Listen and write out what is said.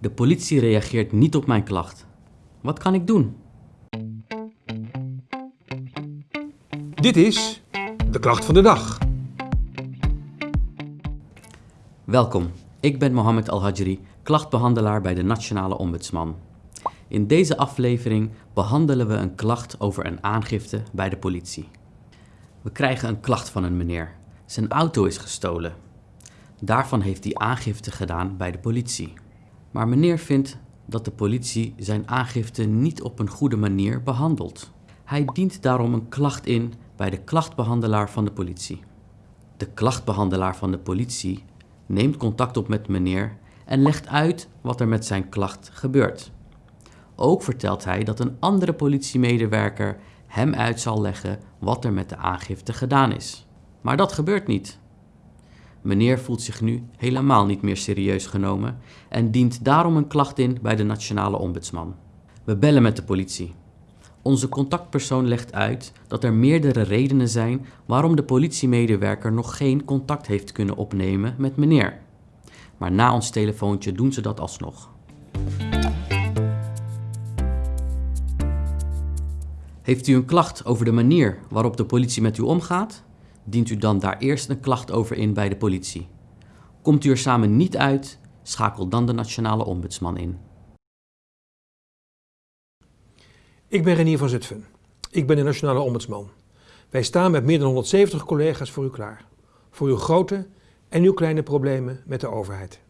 De politie reageert niet op mijn klacht. Wat kan ik doen? Dit is de klacht van de dag. Welkom, ik ben Mohammed Al-Hajri, klachtbehandelaar bij de Nationale Ombudsman. In deze aflevering behandelen we een klacht over een aangifte bij de politie. We krijgen een klacht van een meneer. Zijn auto is gestolen. Daarvan heeft hij aangifte gedaan bij de politie. Maar meneer vindt dat de politie zijn aangifte niet op een goede manier behandelt. Hij dient daarom een klacht in bij de klachtbehandelaar van de politie. De klachtbehandelaar van de politie neemt contact op met meneer en legt uit wat er met zijn klacht gebeurt. Ook vertelt hij dat een andere politiemedewerker hem uit zal leggen wat er met de aangifte gedaan is. Maar dat gebeurt niet. Meneer voelt zich nu helemaal niet meer serieus genomen en dient daarom een klacht in bij de Nationale Ombudsman. We bellen met de politie. Onze contactpersoon legt uit dat er meerdere redenen zijn waarom de politiemedewerker nog geen contact heeft kunnen opnemen met meneer. Maar na ons telefoontje doen ze dat alsnog. Heeft u een klacht over de manier waarop de politie met u omgaat? Dient u dan daar eerst een klacht over in bij de politie. Komt u er samen niet uit, schakel dan de Nationale Ombudsman in. Ik ben Renier van Zutphen. Ik ben de Nationale Ombudsman. Wij staan met meer dan 170 collega's voor u klaar. Voor uw grote en uw kleine problemen met de overheid.